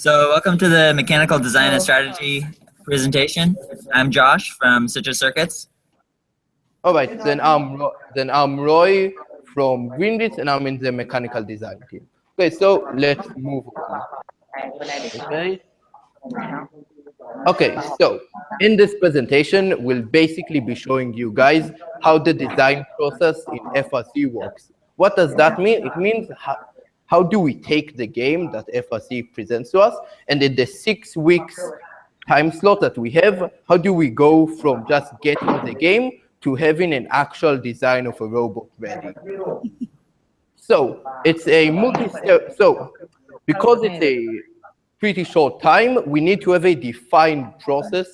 So welcome to the Mechanical Design and oh. Strategy presentation. I'm Josh from Citrus Circuits. All right, then I'm then I'm Roy from Greenblitz, and I'm in the mechanical design team. Okay, so let's move on. Okay. Okay, so in this presentation, we'll basically be showing you guys how the design process in FRC works. What does that mean? It means how, do we take the game that FRC presents to us, and in the six weeks time slot that we have, how do we go from just getting the game to having an actual design of a robot ready? So it's a multi-step. So because it's a pretty short time, we need to have a defined process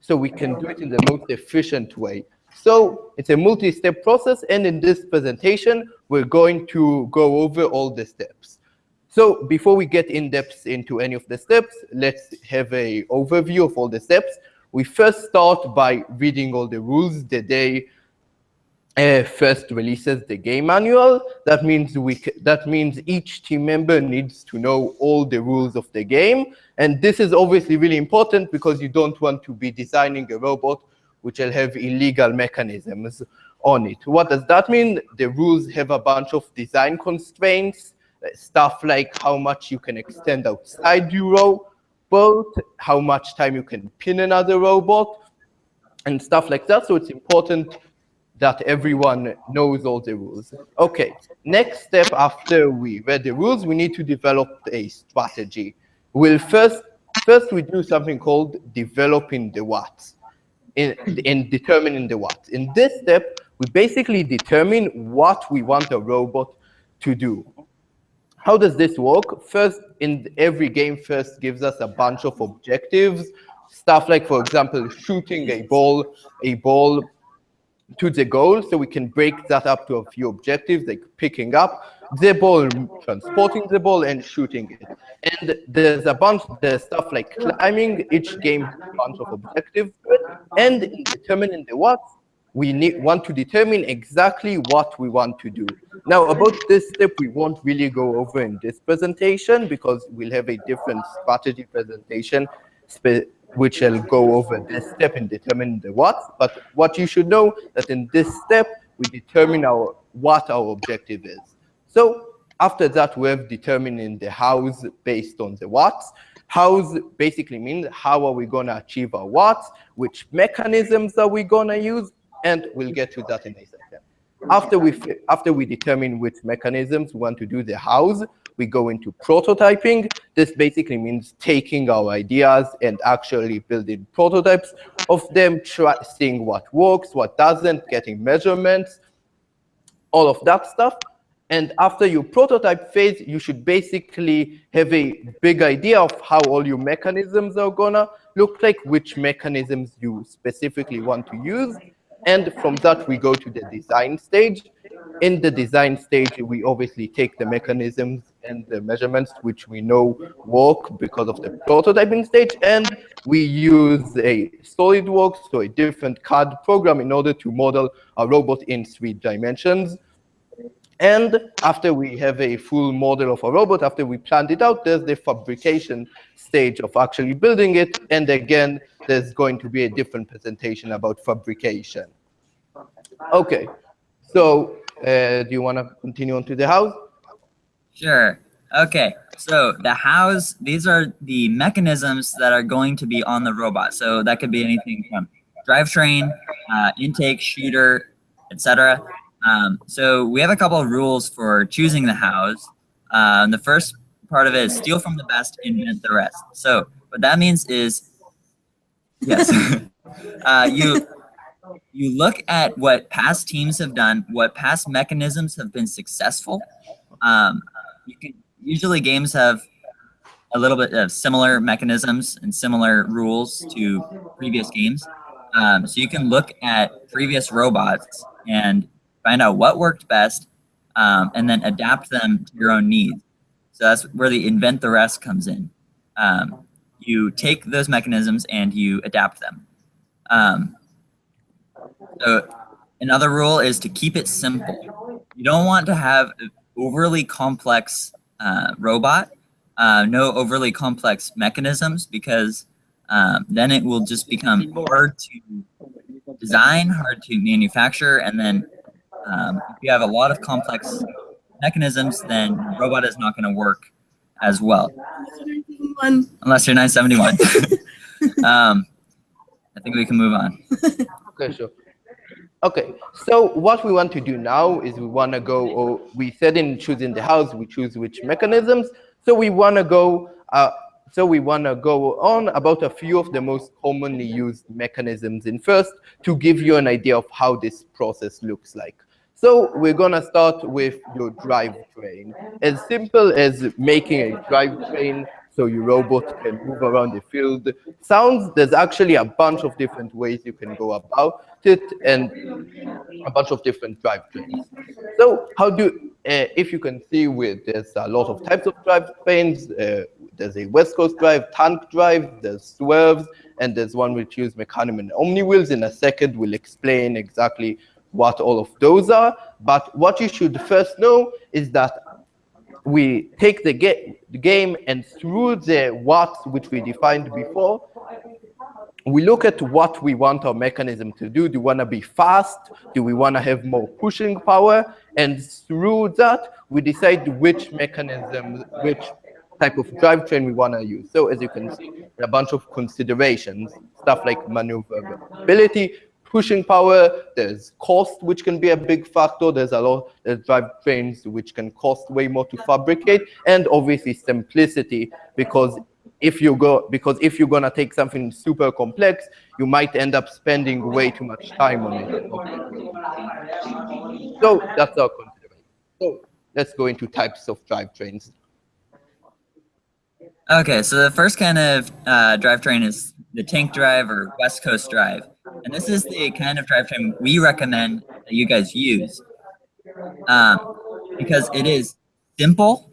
so we can do it in the most efficient way. So it's a multi-step process, and in this presentation, we're going to go over all the steps. So before we get in depth into any of the steps, let's have a overview of all the steps. We first start by reading all the rules the day uh, first releases the game manual. That means we that means each team member needs to know all the rules of the game, and this is obviously really important because you don't want to be designing a robot which will have illegal mechanisms on it. What does that mean? The rules have a bunch of design constraints, stuff like how much you can extend outside your robot, how much time you can pin another robot, and stuff like that. So it's important that everyone knows all the rules. Okay, next step after we read the rules, we need to develop a strategy. We'll first, first we do something called developing the what in, in determining the what. In this step, we basically determine what we want a robot to do. How does this work? First, in every game first gives us a bunch of objectives, stuff like, for example, shooting a ball, a ball to the goal. So we can break that up to a few objectives, like picking up the ball, transporting the ball, and shooting it. And there's a bunch, there's stuff like climbing. Each game has a bunch of objectives. And in determining the what, we need, want to determine exactly what we want to do. Now, about this step, we won't really go over in this presentation because we'll have a different strategy presentation which will go over this step in determining the what. But what you should know that in this step, we determine our what our objective is. So after that, we have determining the hows based on the whats. Hows basically means how are we going to achieve our whats, which mechanisms are we going to use, and we'll get to that in a second. After we, after we determine which mechanisms we want to do the hows, we go into prototyping. This basically means taking our ideas and actually building prototypes of them, seeing what works, what doesn't, getting measurements, all of that stuff. And after your prototype phase, you should basically have a big idea of how all your mechanisms are gonna look like, which mechanisms you specifically want to use. And from that, we go to the design stage. In the design stage, we obviously take the mechanisms and the measurements which we know work because of the prototyping stage, and we use a SolidWorks, so a different CAD program in order to model a robot in three dimensions. And after we have a full model of a robot, after we planned it out, there's the fabrication stage of actually building it. And again, there's going to be a different presentation about fabrication. Okay, so uh, do you want to continue on to the house? Sure. Okay, so the house, these are the mechanisms that are going to be on the robot. So that could be anything from drivetrain, uh, intake, shooter, etc. Um, so we have a couple of rules for choosing the hows. Um, the first part of it is steal from the best, invent the rest. So what that means is, yes, uh, you you look at what past teams have done, what past mechanisms have been successful. Um, can usually games have a little bit of similar mechanisms and similar rules to previous games. Um, so you can look at previous robots and find out what worked best, um, and then adapt them to your own needs. So that's where the invent the rest comes in. Um, you take those mechanisms and you adapt them. Um, so another rule is to keep it simple. You don't want to have an overly complex uh, robot uh, no overly complex mechanisms because um, then it will just become hard to design, hard to manufacture, and then um, if you have a lot of complex mechanisms, then robot is not going to work as well. Unless you're 971. um, I think we can move on. okay, sure. Okay, so what we want to do now is we want to go, or we said in choosing the house, we choose which mechanisms. So we want to go, uh, so we want to go on about a few of the most commonly used mechanisms in first to give you an idea of how this process looks like. So we're gonna start with your drivetrain. As simple as making a drivetrain so your robot can move around the field. Sounds, there's actually a bunch of different ways you can go about it and a bunch of different drivetrains. So how do, uh, if you can see with, there's a lot of types of drivetrains, uh, there's a West Coast drive, tank drive, there's swerves, and there's one which uses mecanum and omni wheels. In a second, we'll explain exactly what all of those are. But what you should first know is that we take the, ga the game and through the what which we defined before, we look at what we want our mechanism to do. Do we want to be fast? Do we want to have more pushing power? And through that, we decide which mechanism, which type of drivetrain we want to use. So as you can see, a bunch of considerations, stuff like maneuverability, pushing power, there's cost, which can be a big factor. There's a lot of drive trains, which can cost way more to fabricate, and obviously simplicity, because if you go because if you're gonna take something super complex, you might end up spending way too much time on it. So that's our consideration. So let's go into types of drivetrains. Okay, so the first kind of uh, drivetrain is the tank drive or West Coast drive. And this is the kind of drivetrain we recommend that you guys use um, because it is simple,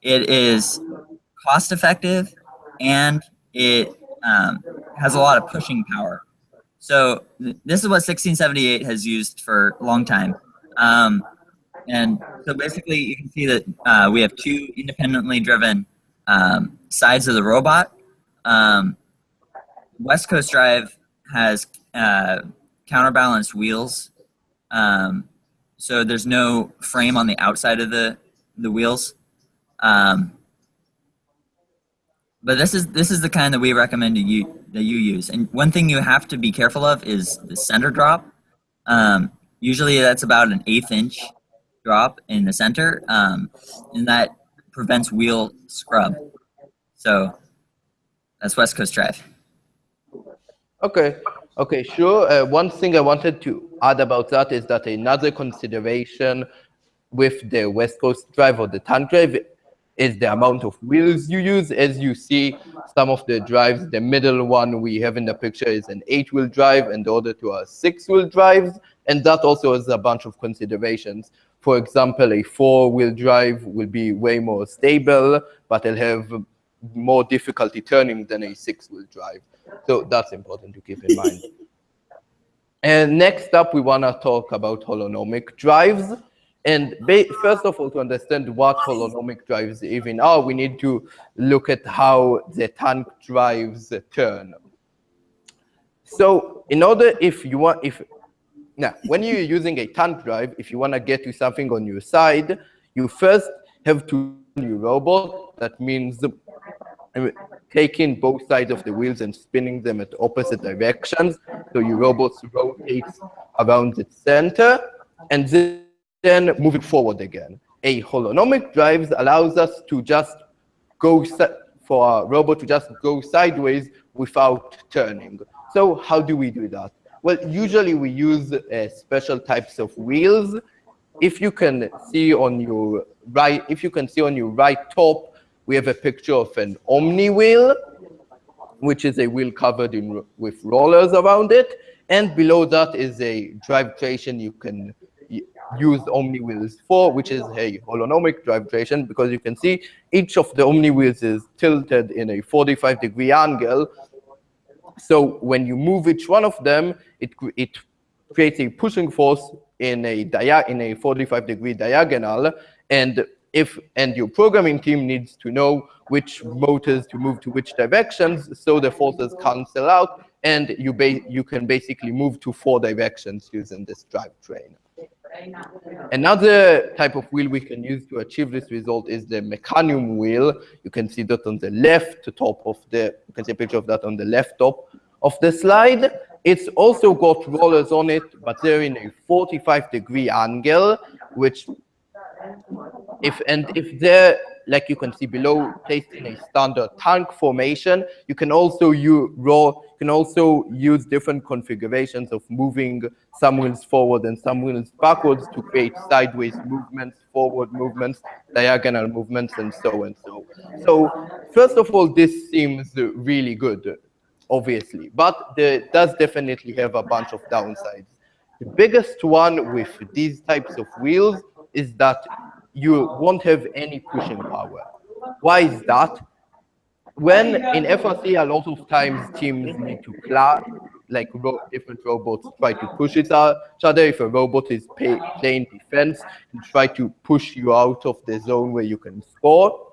it is cost effective, and it um, has a lot of pushing power. So th this is what 1678 has used for a long time. Um, and so basically you can see that uh, we have two independently driven um, sides of the robot. Um, West Coast Drive has uh, counterbalanced wheels. Um, so there's no frame on the outside of the, the wheels. Um, but this is this is the kind that we recommend you that you use. And one thing you have to be careful of is the center drop. Um, usually that's about an eighth inch drop in the center, um, and that prevents wheel scrub. So that's West Coast Drive. Okay, okay, sure. Uh, one thing I wanted to add about that is that another consideration with the West Coast Drive or the tank drive is the amount of wheels you use. As you see, some of the drives, the middle one we have in the picture is an eight-wheel drive, and the other two are six-wheel drives, and that also has a bunch of considerations. For example, a four-wheel drive will be way more stable, but it'll have more difficulty turning than a six-wheel drive. So that's important to keep in mind. and next up, we want to talk about holonomic drives. And first of all, to understand what holonomic drives even are, we need to look at how the tank drives turn. So in order, if you want, if now, when you're using a tank drive, if you want to get to something on your side, you first have to your robot. That means taking both sides of the wheels and spinning them at opposite directions. So your robot rotates around its center and then moving forward again. A holonomic drive allows us to just go for our robot to just go sideways without turning. So how do we do that? Well, usually we use uh, special types of wheels. If you can see on your right, if you can see on your right top, we have a picture of an Omni wheel, which is a wheel covered in with rollers around it. And below that is a drive traction you can use Omni wheels for, which is a holonomic drive traction, because you can see each of the Omni wheels is tilted in a 45 degree angle. So when you move each one of them, it, it creates a pushing force in a, dia in a 45 degree diagonal. And if and your programming team needs to know which motors to move to which directions so the forces cancel out and you you can basically move to four directions using this drivetrain. Another type of wheel we can use to achieve this result is the mecanum wheel. You can see that on the left top of the, you can see a picture of that on the left top of the slide. It's also got rollers on it, but they're in a 45 degree angle, which if and if they're like you can see below placed in a standard tank formation you can also use raw you can also use different configurations of moving some wheels forward and some wheels backwards to create sideways movements forward movements diagonal movements and so and so. So first of all this seems really good obviously but there does definitely have a bunch of downsides. The biggest one with these types of wheels is that you won't have any pushing power. Why is that? When in FRC, a lot of times teams need to clash, like ro different robots try to push each other. If a robot is pay playing defense, and try to push you out of the zone where you can score.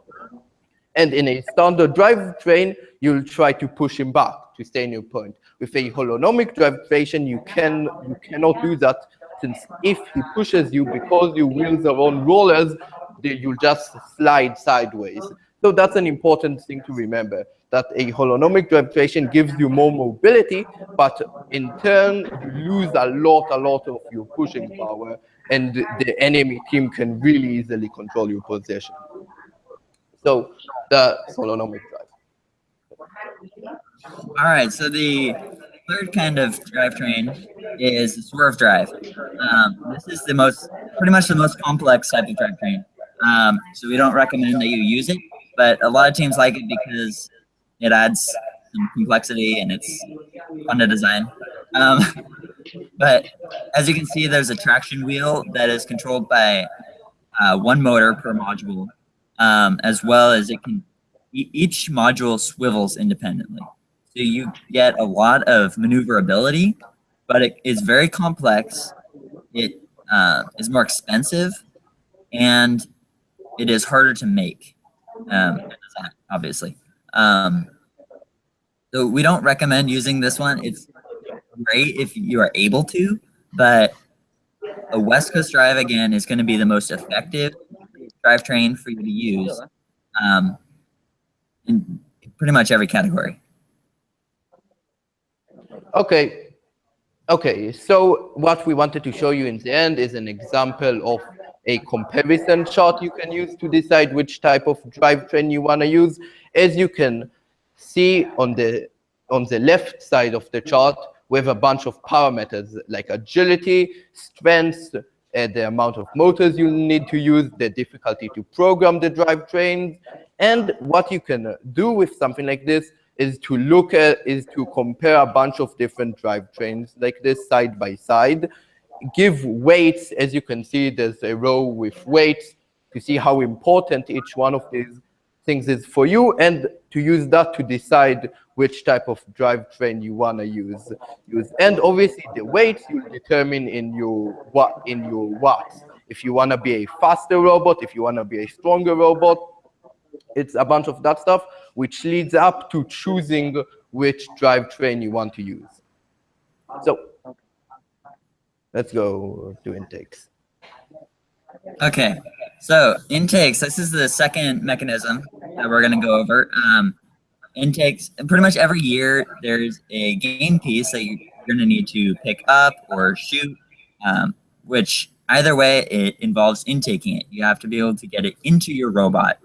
And in a standard drivetrain, you'll try to push him back to stay in your point. With a holonomic drivetrain, you can you cannot do that if he pushes you because your wheels are on rollers, you'll just slide sideways. So that's an important thing to remember, that a holonomic drivetrain gives you more mobility, but in turn, you lose a lot, a lot of your pushing power, and the enemy team can really easily control your position. So the holonomic drive. All right, so the third kind of drivetrain is swerve drive. Um, this is the most, pretty much the most complex type of drivetrain. Um, so we don't recommend that you use it, but a lot of teams like it because it adds some complexity and it's fun to design. Um, but as you can see, there's a traction wheel that is controlled by uh, one motor per module, um, as well as it can, each module swivels independently. So you get a lot of maneuverability, but it is very complex. It uh, is more expensive, and it is harder to make, um, obviously. Um, so we don't recommend using this one. It's great if you are able to, but a West Coast Drive, again, is going to be the most effective drivetrain for you to use um, in pretty much every category. Okay. Okay, so what we wanted to show you in the end is an example of a comparison chart you can use to decide which type of drivetrain you want to use. As you can see on the on the left side of the chart, we have a bunch of parameters like agility, strength, uh, the amount of motors you need to use, the difficulty to program the drivetrains, and what you can do with something like this is to look at, is to compare a bunch of different drivetrains like this side by side, give weights, as you can see, there's a row with weights to see how important each one of these things is for you and to use that to decide which type of drivetrain you want to use use. And obviously the weights you determine in your what in your watts. If you want to be a faster robot if you want to be a stronger robot it's a bunch of that stuff which leads up to choosing which drivetrain you want to use. So let's go to intakes. Okay, so intakes, this is the second mechanism that we're going to go over. Um, intakes, pretty much every year there's a game piece that you're going to need to pick up or shoot, um, which either way it involves intaking it. You have to be able to get it into your robot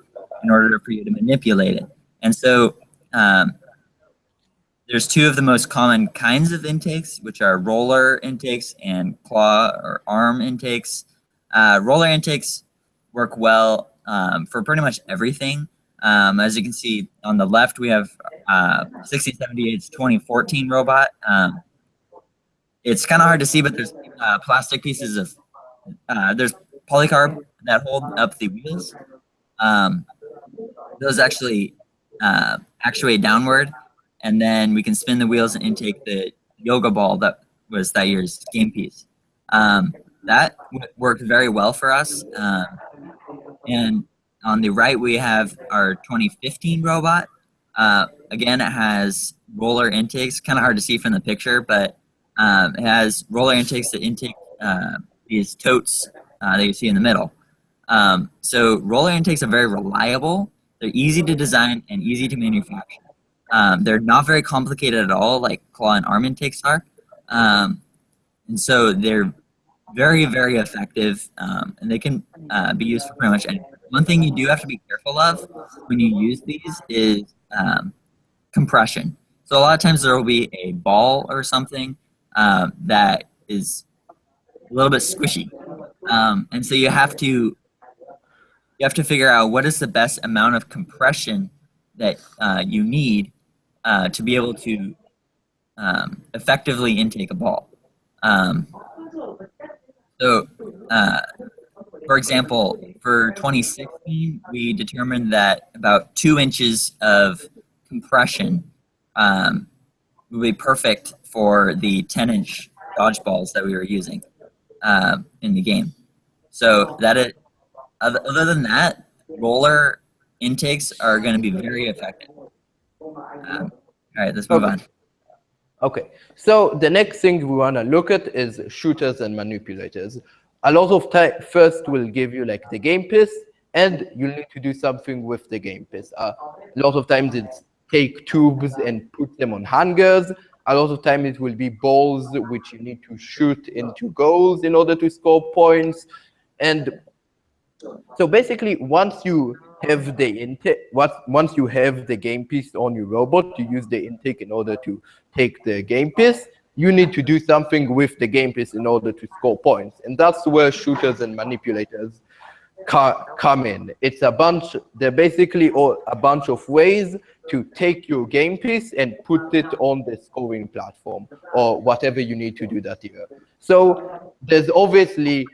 in order for you to manipulate it. And so um, there's two of the most common kinds of intakes, which are roller intakes and claw or arm intakes. Uh, roller intakes work well um, for pretty much everything. Um, as you can see on the left, we have uh, 6078's 2014 robot. Um, it's kind of hard to see, but there's uh, plastic pieces of, uh, there's polycarb that hold up the wheels. Um, those actually uh, actuate downward, and then we can spin the wheels and intake the yoga ball that was that year's game piece. Um, that worked very well for us. Um, and on the right, we have our 2015 robot. Uh, again, it has roller intakes, kind of hard to see from the picture, but um, it has roller intakes that intake uh, these totes uh, that you see in the middle. Um, so roller intakes are very reliable. They're easy to design and easy to manufacture. Um, they're not very complicated at all, like claw and arm intakes are. Um, and so they're very, very effective, um, and they can uh, be used for pretty much anything. One thing you do have to be careful of when you use these is um, compression. So a lot of times there will be a ball or something um, that is a little bit squishy. Um, and so you have to you have to figure out what is the best amount of compression that uh, you need uh, to be able to um, effectively intake a ball. Um, so, uh, for example, for 2016, we determined that about two inches of compression um, would be perfect for the 10 inch dodgeballs that we were using uh, in the game. So that it, other than that, roller intakes are going to be very effective. Um, all right, let's move okay. on. Okay, so the next thing we want to look at is shooters and manipulators. A lot of time, first we'll give you like the game piece, and you'll need to do something with the game piece. Uh, a lot of times it's take tubes and put them on hangers. A lot of time it will be balls which you need to shoot into goals in order to score points. And so basically, once you have the intake, once you have the game piece on your robot, you use the intake in order to take the game piece. You need to do something with the game piece in order to score points, and that's where shooters and manipulators come in. It's a bunch. They're basically all, a bunch of ways to take your game piece and put it on the scoring platform or whatever you need to do that here. So there's obviously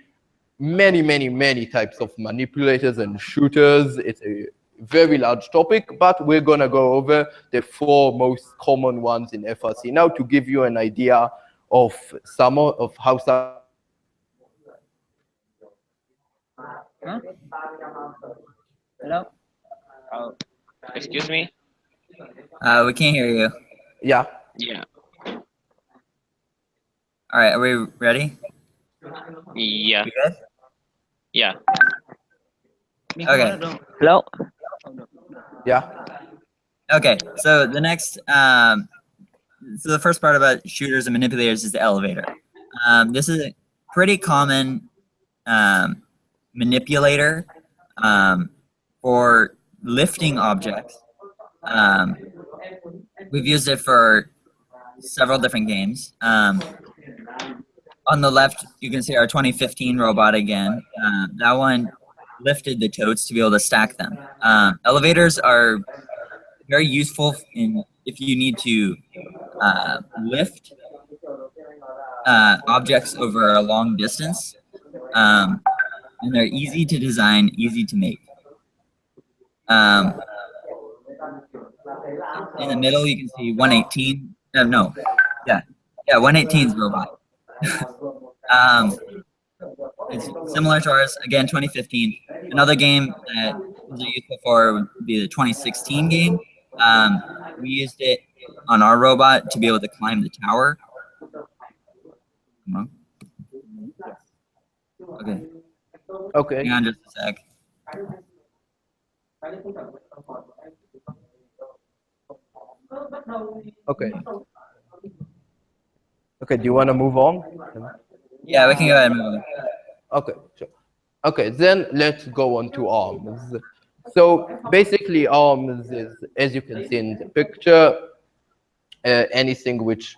many, many, many types of manipulators and shooters. It's a very large topic, but we're going to go over the four most common ones in FRC now to give you an idea of some of how some Huh? Hello? Oh, excuse me? Uh, we can't hear you. Yeah. Yeah. All right, are we ready? Yeah. We good? Yeah. Okay. Hello? Yeah. Okay, so the next, um, so the first part about shooters and manipulators is the elevator. Um, this is a pretty common um, manipulator um, for lifting objects. Um, we've used it for several different games. Um, on the left, you can see our 2015 robot again. Uh, that one lifted the totes to be able to stack them. Um, elevators are very useful in if you need to uh, lift uh, objects over a long distance. Um, and they're easy to design, easy to make. Um, in the middle, you can see 118. Uh, no, yeah, yeah, 118's robot. Um, it's similar to ours. Again, 2015. Another game that was used before would be the 2016 game. Um, we used it on our robot to be able to climb the tower. Okay. Okay. Hang on just a sec. Okay. Okay, do you want to move on? Yeah, we can go ahead and move on. Okay, sure. Okay, then let's go on to arms. So basically arms is, as you can see in the picture, uh, anything which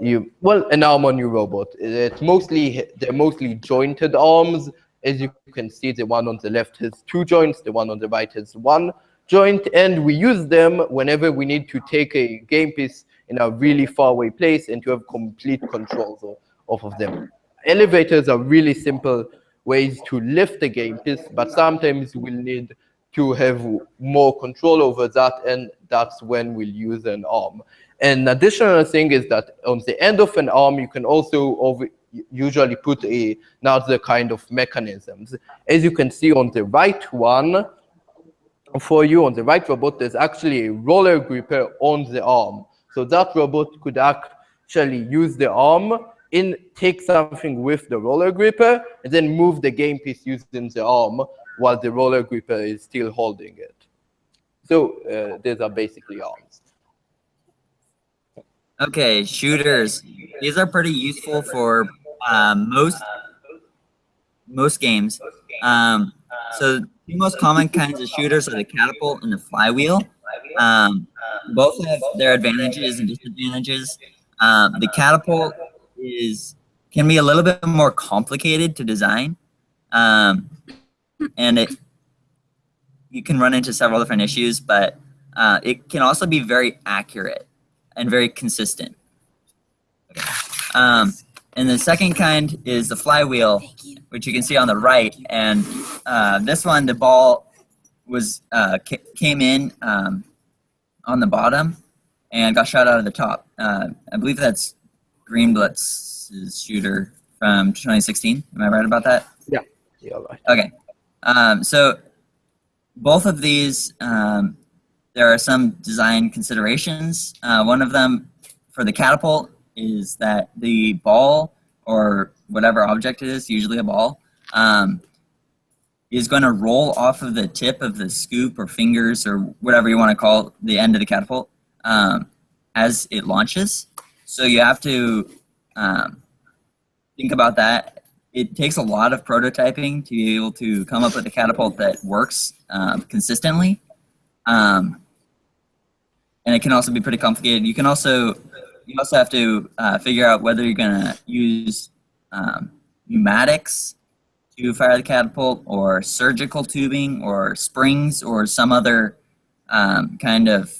you, well, an arm on your robot. It's mostly, they're mostly jointed arms. As you can see, the one on the left has two joints, the one on the right has one joint, and we use them whenever we need to take a game piece in a really far away place and to have complete control of, of them. Elevators are really simple ways to lift the game piece, but sometimes we'll need to have more control over that, and that's when we'll use an arm. An additional thing is that on the end of an arm, you can also over, usually put a, another kind of mechanisms. As you can see on the right one, for you on the right robot, there's actually a roller gripper on the arm. So that robot could actually use the arm in take something with the roller gripper and then move the game piece using the arm while the roller gripper is still holding it. So uh, these are basically arms. Okay, shooters. These are pretty useful for um, most most games. Um, so the most common kinds of shooters are the catapult and the flywheel. Um, both have their advantages and disadvantages. Um, the catapult is can be a little bit more complicated to design, um, and it you can run into several different issues, but uh, it can also be very accurate and very consistent. Um, and the second kind is the flywheel, which you can see on the right. And uh, this one, the ball was uh, came in um, on the bottom and got shot out of the top. Uh, I believe that's Greenblitz's shooter from 2016. Am I right about that? Yeah. Yeah. Right. Okay. Um, so both of these, um, there are some design considerations. Uh, one of them for the catapult is that the ball or whatever object it is, usually a ball, um, is going to roll off of the tip of the scoop or fingers or whatever you want to call the end of the catapult um, as it launches. So you have to um, think about that. It takes a lot of prototyping to be able to come up with a catapult that works um, consistently. Um, and it can also be pretty complicated. You can also you also have to uh, figure out whether you're going to use um, pneumatics to fire the catapult or surgical tubing or springs or some other um, kind of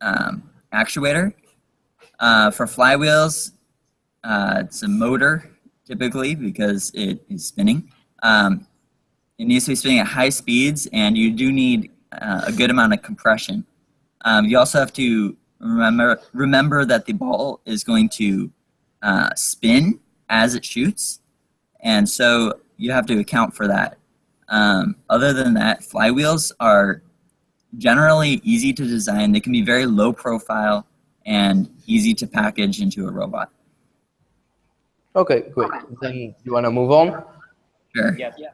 um, actuator. Uh, for flywheels, uh, it's a motor typically because it is spinning. Um, it needs to be spinning at high speeds and you do need uh, a good amount of compression. Um, you also have to remember, remember that the ball is going to uh, spin as it shoots. And so you have to account for that. Um, other than that, flywheels are generally easy to design. They can be very low profile and easy to package into a robot. Okay, great. Then you want to move on? Sure. Yeah. yeah.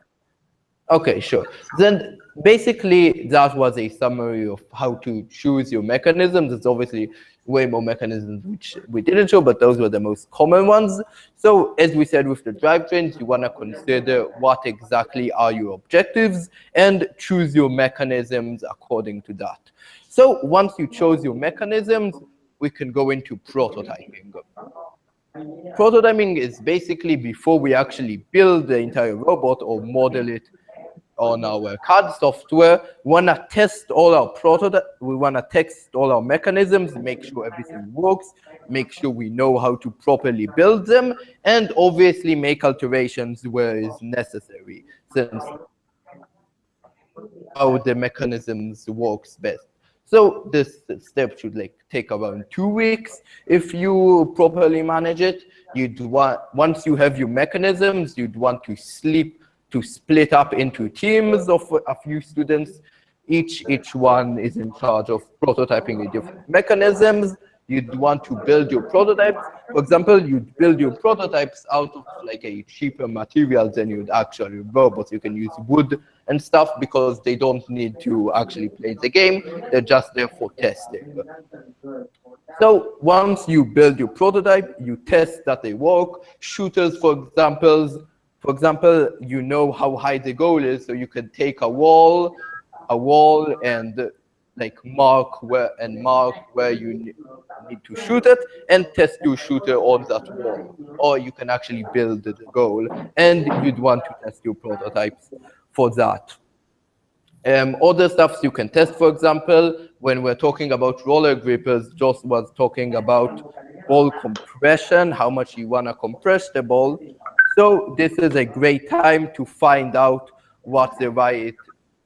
Okay, sure. Then basically that was a summary of how to choose your mechanisms. It's obviously way more mechanisms which we didn't show, but those were the most common ones. So as we said with the drivetrains, you want to consider what exactly are your objectives and choose your mechanisms according to that. So once you chose your mechanisms, we can go into prototyping. Prototyping is basically before we actually build the entire robot or model it on our CAD software. We want to test all our prototype. We want to test all our mechanisms, make sure everything works, make sure we know how to properly build them, and obviously make alterations where is necessary, since how the mechanisms works best. So this step should like take around two weeks if you properly manage it. You'd want once you have your mechanisms, you'd want to sleep to split up into teams of a few students. Each, each one is in charge of prototyping different mechanisms. You'd want to build your prototypes. For example, you'd build your prototypes out of like a cheaper material than you'd actually robots. You can use wood and stuff because they don't need to actually play the game. They're just there for testing. So once you build your prototype, you test that they work. Shooters, for example, for example, you know how high the goal is, so you can take a wall, a wall, and like mark where and mark where you need to shoot it, and test your shooter on that wall. Or you can actually build the goal, and you'd want to test your prototypes for that. Um, other stuffs you can test, for example, when we're talking about roller grippers, Josh was talking about ball compression, how much you want to compress the ball. So this is a great time to find out what the right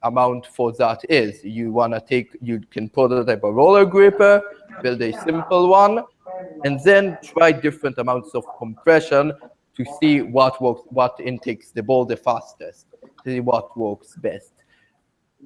amount for that is. You want to take, you can prototype a roller gripper, build a simple one, and then try different amounts of compression to see what works, what intakes the ball the fastest, to see what works best.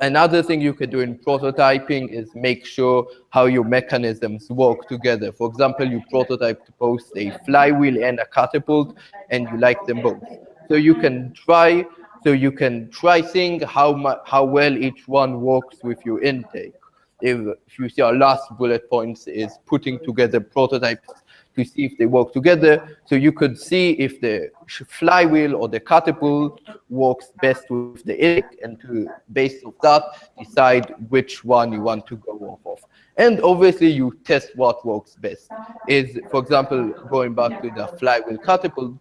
Another thing you could do in prototyping is make sure how your mechanisms work together. For example, you prototype to post a flywheel and a catapult, and you like them both. So you can try, so you can try seeing how mu- how well each one works with your intake. If, if you see our last bullet points is putting together prototypes to see if they work together. So you could see if the flywheel or the catapult works best with the egg, and to based off that decide which one you want to go off of. And obviously you test what works best. Is for example going back to the flywheel catapult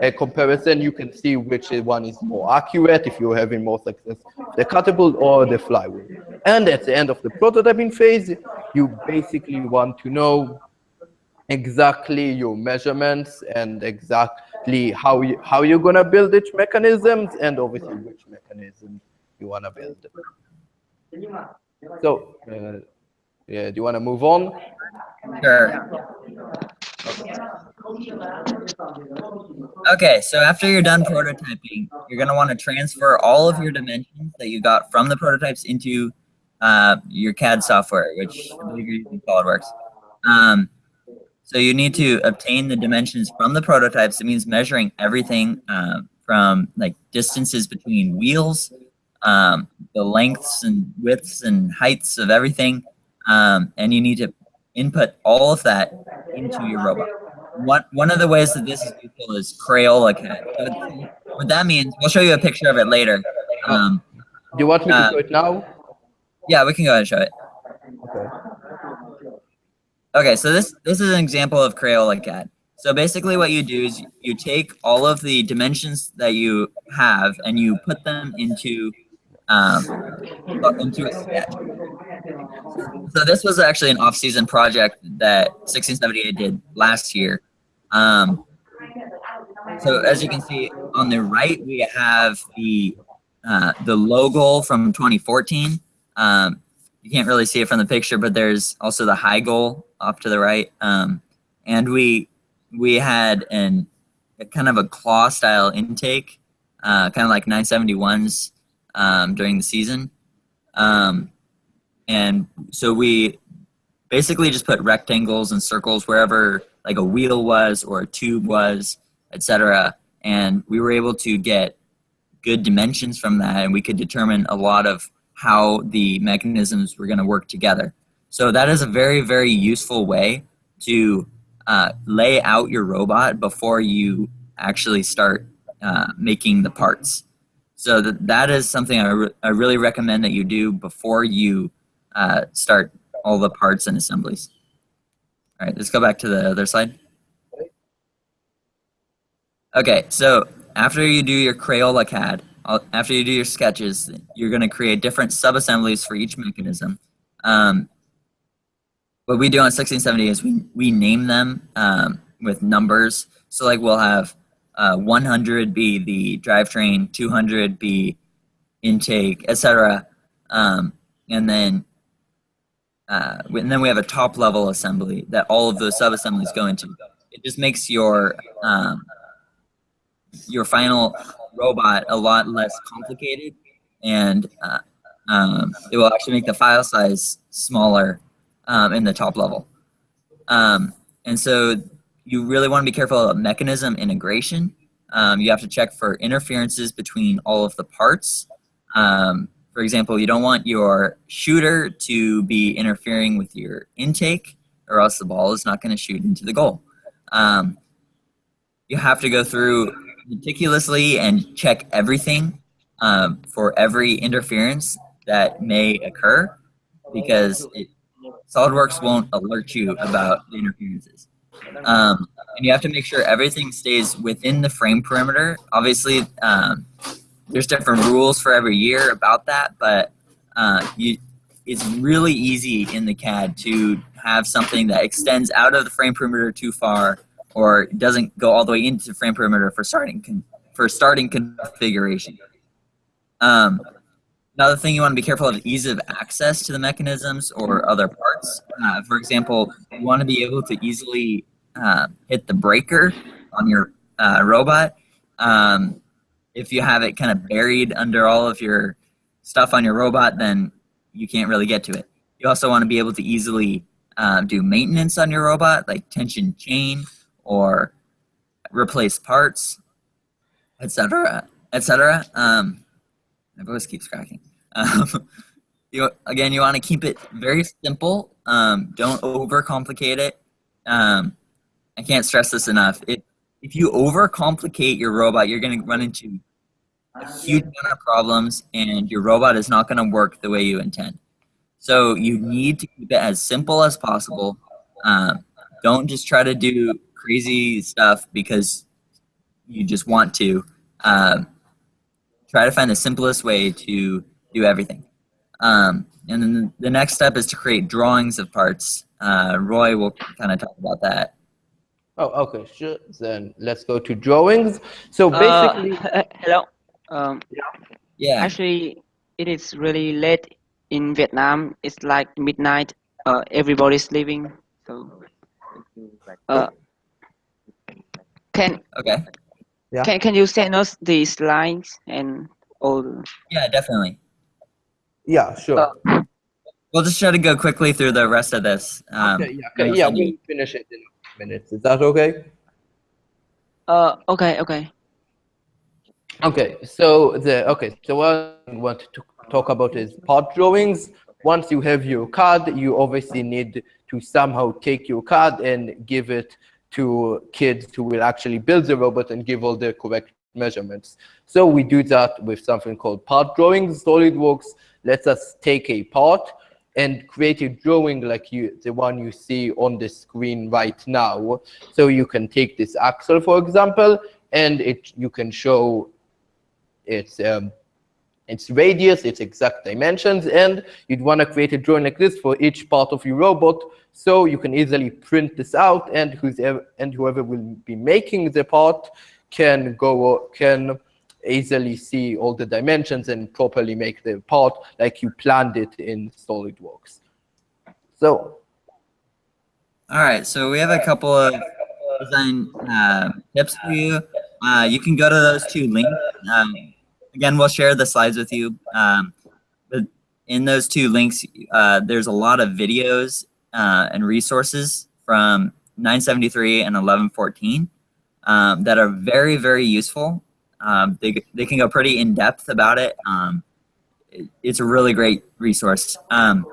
a comparison, you can see which one is more accurate if you're having more success, the catapult or the flywheel. And at the end of the prototyping phase, you basically want to know exactly your measurements and exactly how you how you're gonna build each mechanisms and obviously which mechanism you wanna build. So, uh, yeah, do you wanna move on? Sure. Okay, so after you're done prototyping, you're going to want to transfer all of your dimensions that you got from the prototypes into uh, your CAD software, which I believe you're using SolidWorks. Um, so you need to obtain the dimensions from the prototypes. It means measuring everything uh, from like distances between wheels, um, the lengths and widths and heights of everything, um, and you need to input all of that into your robot. One, one of the ways that this is useful is Crayola CAD. So what that means, we'll show you a picture of it later. Um, Do you want me to Uh, show it now? yeah, we can go ahead and show it. Okay. Okay, so this this is an example of Crayola CAD. So basically what you do is you take all of the dimensions that you have and you put them into um, into a sketch. So this was actually an off-season project that 1678 did last year. Um, so as you can see on the right, we have the uh, the logo from 2014. Um, you can't really see it from the picture, but there's also the high goal off to the right. Um, and we we had an a kind of a claw style intake, uh, kind of like 971s um, during the season. Um, and so we basically just put rectangles and circles wherever like a wheel was or a tube was, etc. And we were able to get good dimensions from that, and we could determine a lot of how the mechanisms were going to work together. So that is a very, very useful way to uh, lay out your robot before you actually start uh, making the parts. So that, that is something I, re- I really recommend that you do before you uh, start all the parts and assemblies. All right, let's go back to the other slide. Okay, so after you do your Crayola CAD, after you do your sketches, you're going to create different sub-assemblies for each mechanism. Um, what we do on 1670 is we, we name them um, with numbers. So like we'll have uh, 100 be the drivetrain, 200 be intake, etc. Um, and then uh, and then we have a top level assembly that all of those sub assemblies go into. It just makes your um, your final robot a lot less complicated, and uh, um, it will actually make the file size smaller um, in the top level. Um, and so you really want to be careful about mechanism integration. Um, you have to check for interferences between all of the parts. Um, for example, you don't want your shooter to be interfering with your intake, or else the ball is not going to shoot into the goal. Um, you have to go through meticulously and check everything um, for every interference that may occur, because it, SolidWorks won't alert you about the interferences. Um, and you have to make sure everything stays within the frame perimeter. Obviously, um, there's different rules for every year about that, but uh, you, it's really easy in the CAD to have something that extends out of the frame perimeter too far or it doesn't go all the way into frame perimeter for starting for starting configuration. Um, another thing you want to be careful of is ease of access to the mechanisms or other parts. Uh, for example, you want to be able to easily uh, hit the breaker on your uh, robot. Um, if you have it kind of buried under all of your stuff on your robot, then you can't really get to it. You also want to be able to easily um, do maintenance on your robot, like tension chain or replace parts, etc., etc. Um, my voice keeps cracking. Um, you again, you want to keep it very simple. Um, don't overcomplicate it. Um, I can't stress this enough. It, if you overcomplicate your robot, you're going to run into a huge amount of problems, and your robot is not going to work the way you intend. So you need to keep it as simple as possible. Um, don't just try to do crazy stuff because you just want to. Um, try to find the simplest way to do everything. Um, and then the next step is to create drawings of parts. Uh, Roy will kind of talk about that. Oh, okay, sure. Then let's go to drawings. So Uh, basically, he- hello. Um, Yeah. actually, it is really late in Vietnam. It's like midnight. Uh, everybody's sleeping. So, uh, can Okay. Yeah. can can you send us the slides and all? Yeah, definitely. yeah, sure. Uh, We'll just try to go quickly through the rest of this. Um, okay, yeah, okay, yeah, send we'll finish it in minutes. Is that okay? Uh, okay, okay. Okay, so the okay, so what I want to talk about is part drawings. Once you have your CAD, you obviously need to somehow take your CAD and give it to kids who will actually build the robot and give all the correct measurements. So we do that with something called part drawings. SolidWorks lets us take a part and create a drawing like you the one you see on the screen right now. So you can take this axle, for example, and it you can show its um, its radius, its exact dimensions, and you'd want to create a drawing like this for each part of your robot, so you can easily print this out, and whoever and whoever will be making the part can go can easily see all the dimensions and properly make the part like you planned it in SolidWorks. So All right, so we have a couple of design uh, tips for you. Uh, you can go to those two links. Um, again, we'll share the slides with you. Um, but in those two links, uh, there's a lot of videos uh, and resources from 973 and 1114 um, that are very, very useful. Um, they, they can go pretty in depth about it. Um, it- it's a really great resource. Um,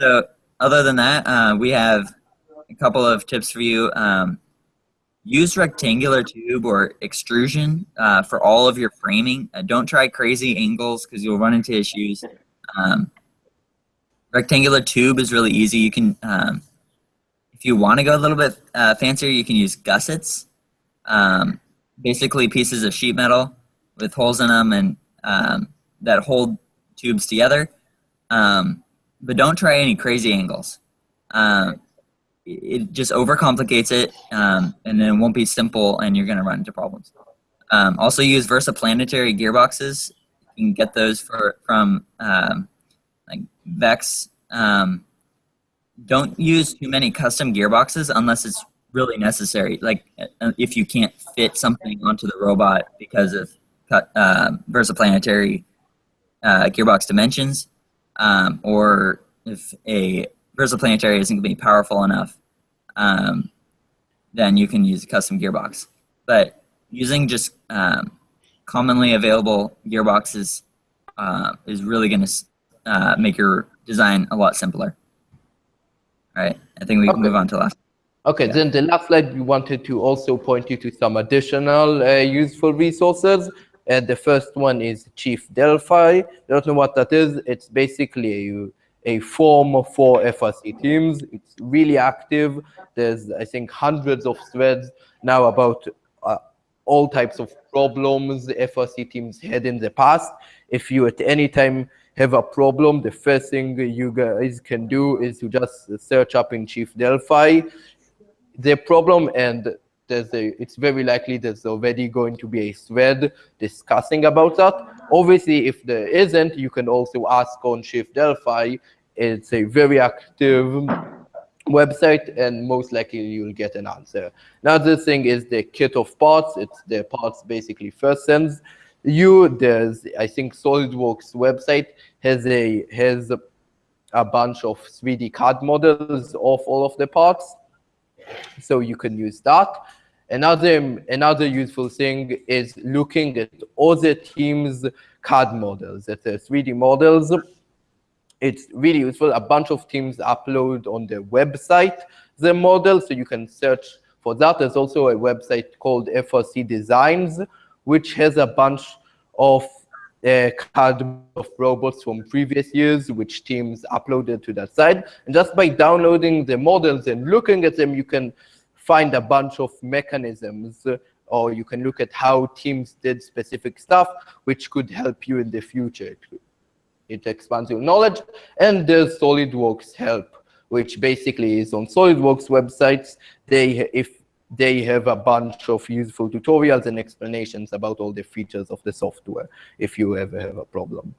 so other than that, uh, we have a couple of tips for you. Um, use rectangular tube or extrusion uh, for all of your framing. Uh, don't try crazy angles because you'll run into issues. Um, rectangular tube is really easy. You can, um, if you want to go a little bit uh, fancier, you can use gussets. Um, basically pieces of sheet metal with holes in them and um, that hold tubes together. Um, but don't try any crazy angles. Um, it just overcomplicates it, um, and then it won't be simple, and you're going to run into problems. Um, also, use versaplanetary gearboxes. You can get those for from um, like Vex. Um, don't use too many custom gearboxes unless it's really necessary. Like uh, if you can't fit something onto the robot because of uh, versaplanetary uh, gearbox dimensions, um, or if a versaplanetary isn't going to be powerful enough, um, then you can use a custom gearbox. But using just um, commonly available gearboxes uh, is really going to uh, make your design a lot simpler. All right, I think we can Okay. move on to last. Okay, Yeah. then the last slide, we wanted to also point you to some additional uh, useful resources. And the first one is Chief Delphi. I don't know what that is. It's basically a, a form for FRC teams. It's really active. There's, I think, hundreds of threads now about uh, all types of problems the FRC teams had in the past. If you at any time have a problem, the first thing you guys can do is to just search up in Chief Delphi the problem and there's a it's very likely there's already going to be a thread discussing about that obviously if there isn't you can also ask on Chief Delphi it's a very active website and most likely you'll get an answer. Another thing is the kit of parts. It's the parts basically first sends you. There's, I think SolidWorks website has a, has a bunch of 3D CAD models of all of the parts. So you can use that. Another, another useful thing is looking at other teams' CAD models, that are 3D models. It's really useful. A bunch of teams upload on their website the model, so you can search for that. There's also a website called FRC Designs, which has a bunch of uh, CAD of robots from previous years, which teams uploaded to that site. And just by downloading the models and looking at them, you can find a bunch of mechanisms or you can look at how teams did specific stuff, which could help you in the future. It expands your knowledge. And there's SolidWorks help, which basically is on SolidWorks websites. They, if they have a bunch of useful tutorials and explanations about all the features of the software if you ever have a problem.